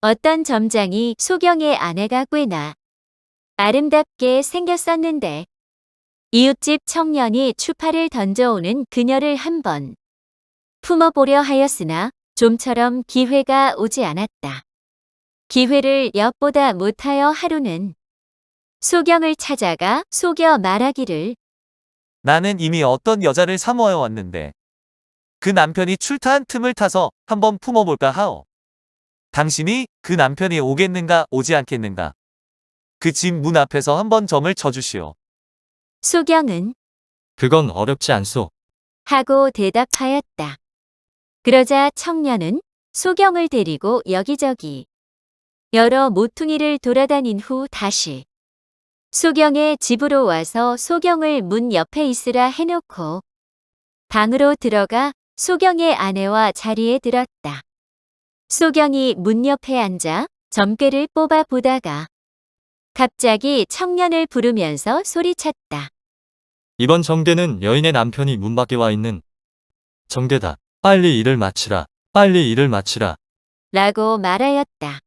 어떤 점장이 소경의 아내가 꽤나 아름답게 생겼었는데 이웃집 청년이 추파를 던져오는 그녀를 한번 품어보려 하였으나 좀처럼 기회가 오지 않았다. 기회를 엿보다 못하여 하루는 소경을 찾아가 속여 말하기를 나는 이미 어떤 여자를 사모하여 왔는데 그 남편이 출타한 틈을 타서 한번 품어볼까 하오. 당신이 그 남편이 오겠는가 오지 않겠는가. 그 집 문 앞에서 한번 점을 쳐주시오. 소경은 그건 어렵지 않소. 하고 대답하였다. 그러자 청년은 소경을 데리고 여기저기 여러 모퉁이를 돌아다닌 후 다시 소경의 집으로 와서 소경을 문 옆에 있으라 해놓고 방으로 들어가 소경의 아내와 자리에 들었다. 소경이 문 옆에 앉아 점괘를 뽑아 보다가 갑자기 청년을 부르면서 소리쳤다. 이번 정계는 여인의 남편이 문 밖에 와 있는 정계다. 빨리 일을 마치라. 빨리 일을 마치라. 라고 말하였다.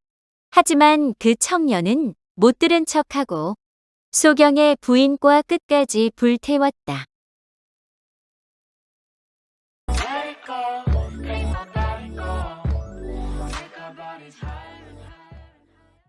하지만 그 청년은 못 들은 척하고 소경의 부인과 끝까지 불태웠다.